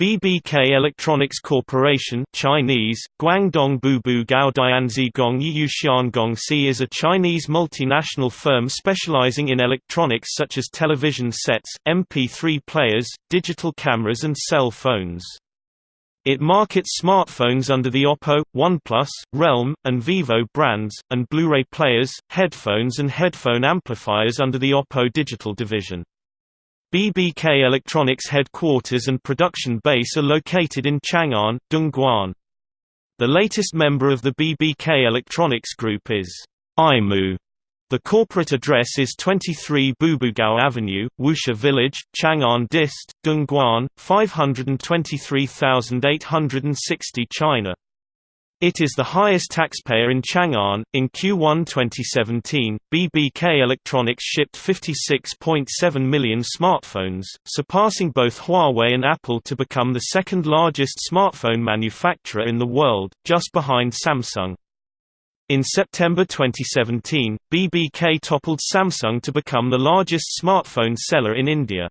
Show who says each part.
Speaker 1: BBK Electronics Corporation Chinese, Guangdong Bubu Gao Dianzi Gong Si is a Chinese multinational firm specializing in electronics such as television sets, MP3 players, digital cameras and cell phones. It markets smartphones under the Oppo, OnePlus, Realme, and Vivo brands, and Blu-ray players, headphones and headphone amplifiers under the Oppo digital division. BBK Electronics headquarters and production base are located in Chang'an, Dongguan. The latest member of the BBK Electronics Group is IMU. The corporate address is 23 Bubugao Avenue, Wusha Village, Chang'an Dist, Dongguan, 523860 China. It is the highest taxpayer in Chang'an. In Q1 2017, BBK Electronics shipped 56.7 million smartphones, surpassing both Huawei and Apple to become the second largest smartphone manufacturer in the world, just behind Samsung. In September 2017, BBK toppled Samsung to become the largest smartphone seller in India.